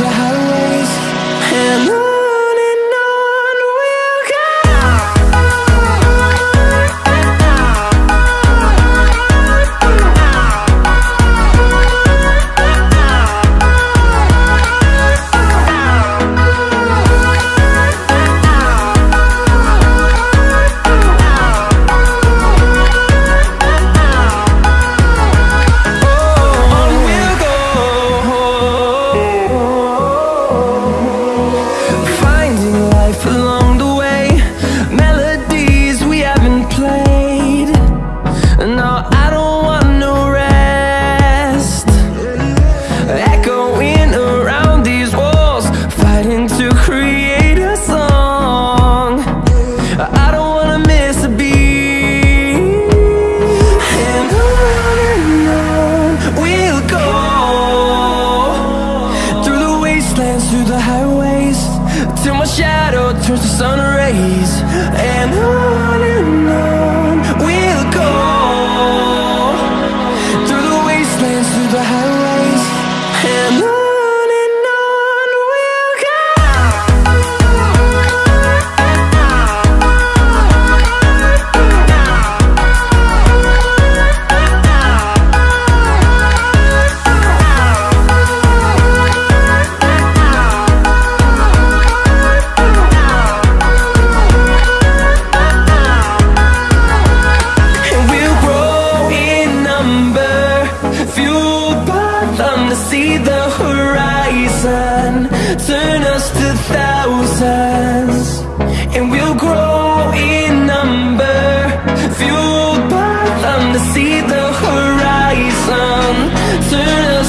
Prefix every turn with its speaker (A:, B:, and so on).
A: wastelands, through to see the horizon. Turn us to thousands And we'll grow in number. Fueled by them to see the horizon. Turn